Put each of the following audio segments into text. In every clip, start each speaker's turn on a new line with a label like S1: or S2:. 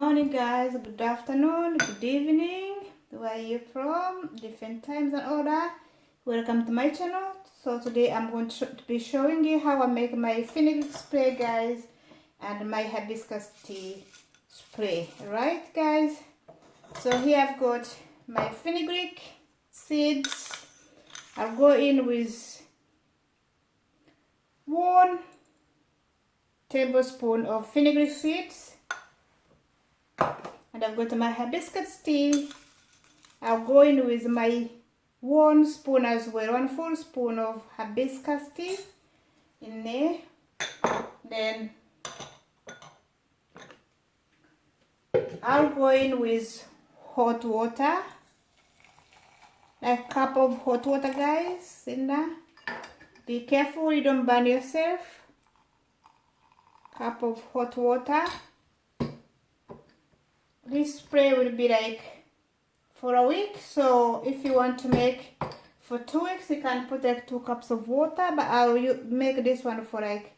S1: morning guys. Good afternoon good evening. Where are you from? Different times and all that. Welcome to my channel. So today i'm going to be showing you how i make my fenugreek spray guys and my hibiscus tea spray. Right guys? So here i've got my fenugreek seeds. I'll go in with one tablespoon of fenugreek seeds and I've got my hibiscus tea I'll go in with my one spoon as well one full spoon of hibiscus tea in there. Then I'll go in with hot water. A cup of hot water guys in there. Be careful you don't burn yourself. Cup of hot water this spray will be like for a week. So if you want to make for two weeks you can put like two cups of water but I'll make this one for like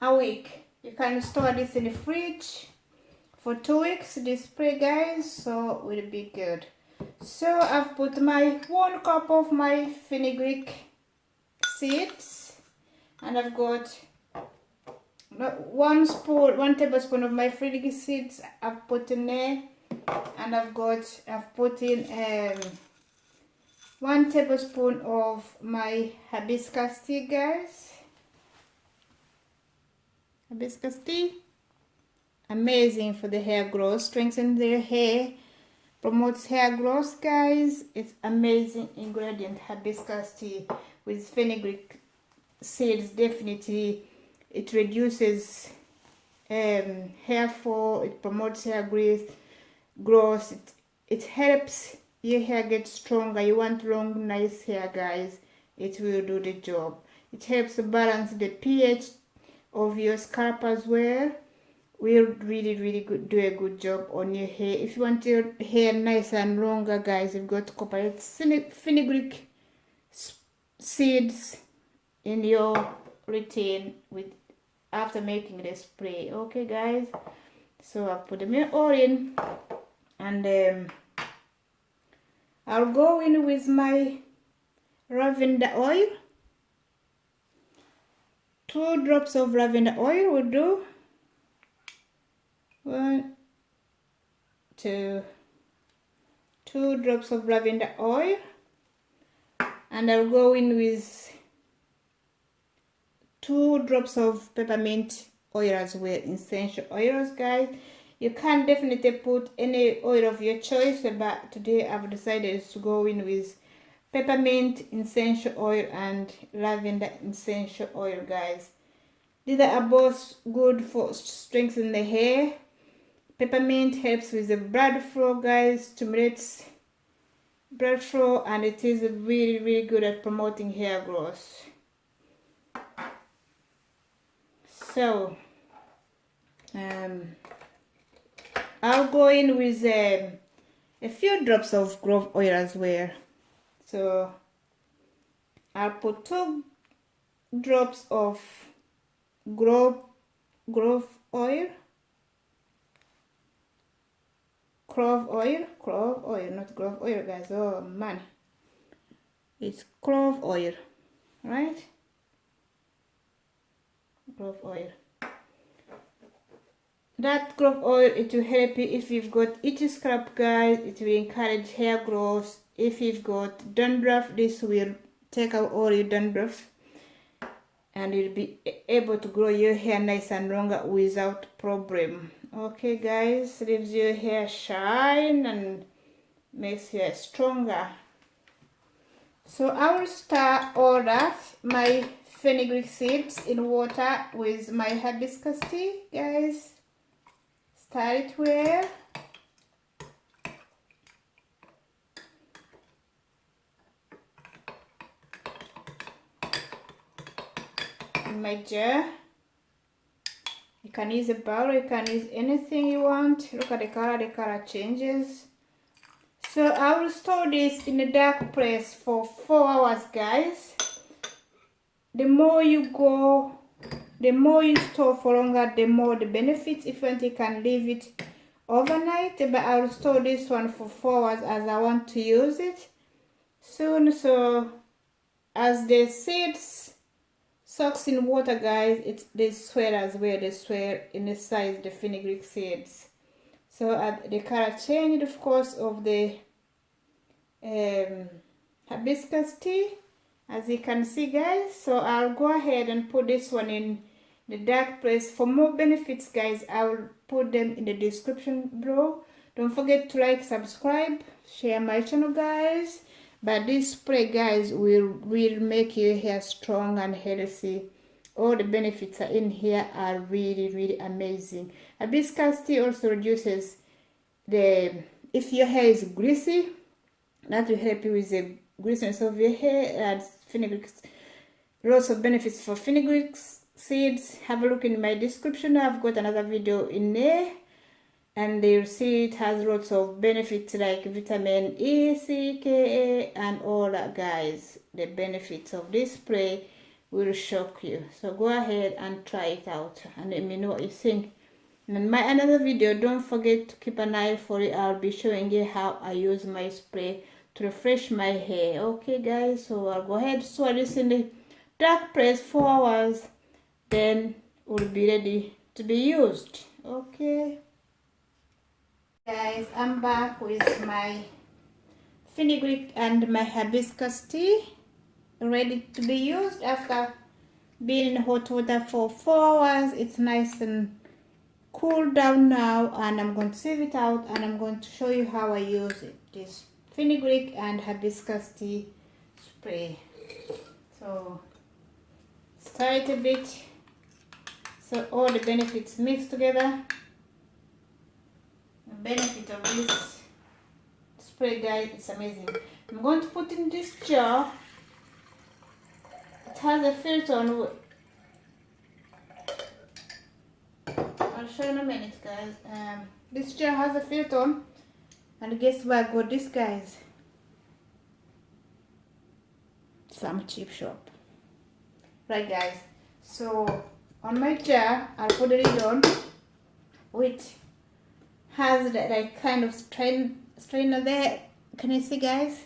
S1: a week. You can store this in the fridge for two weeks this spray guys so will be good. So I've put my one cup of my fenugreek seeds and I've got one spoon one tablespoon of my fenugreek seeds I've put in there and I've got I've put in um, one tablespoon of my hibiscus tea guys. Hibiscus tea? Amazing for the hair growth. Strengthens the hair promotes hair growth guys. It's amazing ingredient hibiscus tea with fenugreek seeds definitely it reduces um, hair fall it promotes hair growth growth it, it helps your hair get stronger. You want long nice hair guys. It will do the job. It helps balance the pH of your scalp as well. Will really really good do a good job on your hair. If you want your hair nice and longer guys you've got to cooperate fenugreek seeds in your routine with after making the spray. Okay guys. So i put them all in and um, I'll go in with my lavender oil. Two drops of lavender oil will do. One two two drops of lavender oil. And I'll go in with two drops of peppermint oil as well essential oils guys. You can definitely put any oil of your choice but today I've decided to go in with peppermint essential oil and lavender essential oil guys. These are both good for strengthening the hair. Peppermint helps with the blood flow guys stimulates blood flow and it is really really good at promoting hair growth so um, I'll go in with um, a few drops of grove oil as well. So I'll put two drops of grove grove oil. Clove oil clove oil not grove oil guys. Oh man. It's clove oil right clove oil. That clove oil it will help you if you've got itchy scalp guys. It will encourage hair growth. If you've got dandruff this will take out all your dandruff and you'll be able to grow your hair nice and longer without problem. Okay guys leaves your hair shine and makes your hair stronger so I will start all that my fenugreek seeds in water with my hibiscus tea guys. Start it in my jar. You can use a bowl you can use anything you want. Look at the color the color changes so I will store this in a dark place for four hours guys. The more you go the more you store for longer the more the benefits if you can leave it overnight. But I'll store this one for four hours as I want to use it. Soon so as the seeds soaks in water guys it they swell as well they swell in the size the fenugreek seeds so uh, the color changed of course of the um, hibiscus tea as you can see guys. So I'll go ahead and put this one in the dark place. For more benefits guys I will put them in the description below. Don't forget to like subscribe share my channel guys. But this spray guys will will make your hair strong and healthy all the benefits are in here are really really amazing. Hibiscus tea also reduces the if your hair is greasy that will help you with the greasiness of your hair and fenugreek lots of benefits for fenugreek seeds. Have a look in my description. I've got another video in there. And you'll see it has lots of benefits like vitamin E, C, K, A, and all that guys. The benefits of this spray will shock you. So go ahead and try it out and let me know what you think. In my another video, don't forget to keep an eye for it. I'll be showing you how I use my spray to refresh my hair. Okay guys, so I'll go ahead swirl this in the dark press 4 hours. Then will be ready to be used. Okay guys i'm back with my fenugreek and my hibiscus tea ready to be used after being in hot water for four hours. It's nice and cool down now and i'm going to save it out and i'm going to show you how i use it. This fenugreek and hibiscus tea spray. So stir it a bit so all the benefits mix together. The benefit of this spray guys it's amazing. I'm going to put in this jar it has a filter on i'll show you in a minute guys. Um, this chair has a filter on. And guess where i got this guys? Some cheap shop. Right guys. So on my chair i'll put the lid on which has that like kind of strain strainer there. Can you see guys?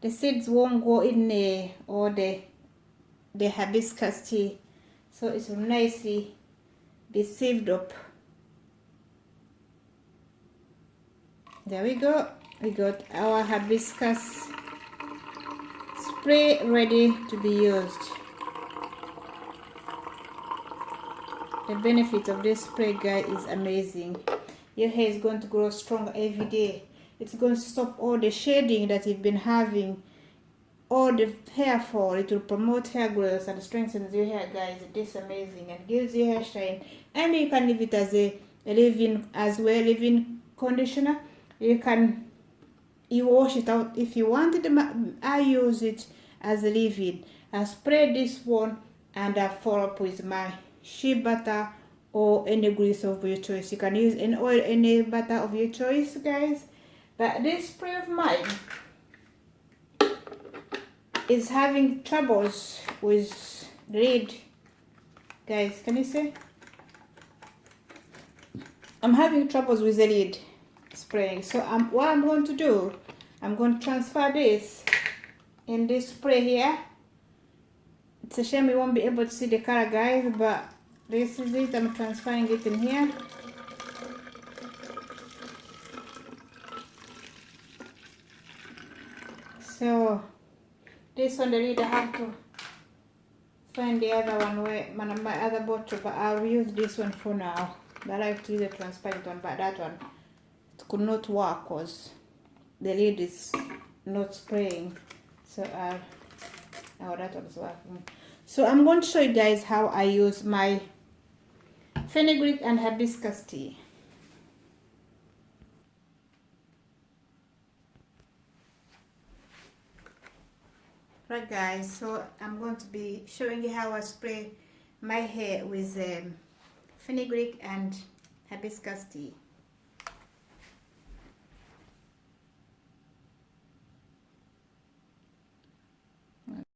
S1: The seeds won't go in there or the the hibiscus tea. So it will nicely be sieved up. There we go. We got our hibiscus spray ready to be used. The benefit of this spray guy is amazing. Your hair is going to grow stronger every day. It's going to stop all the shedding that you've been having all the hair fall it will promote hair growth and strengthens your hair guys. It is amazing and gives your hair shine. And you can leave it as a, leave-in as well leave-in conditioner. You can you wash it out if you wanted i use it as a leave-in. I spray this one and i follow up with my shea butter or any grease of your choice. You can use any oil any butter of your choice guys. But this spray of mine is having troubles with lid guys can you see? I'm having troubles with the lid spraying. So I'm, what I'm going to do I'm going to transfer this in this spray here. It's a shame you won't be able to see the color guys but this is it. I'm transferring it in here. So this one the reader have to find the other one where my, my other bottle but I'll use this one for now. I have to use a transparent one but that one it could not work because the lid is not spraying. So I'll oh that one's working. So I'm going to show you guys how I use my fenugreek and hibiscus tea. Right guys, so I'm going to be showing you how I spray my hair with um, fenugreek and hibiscus tea.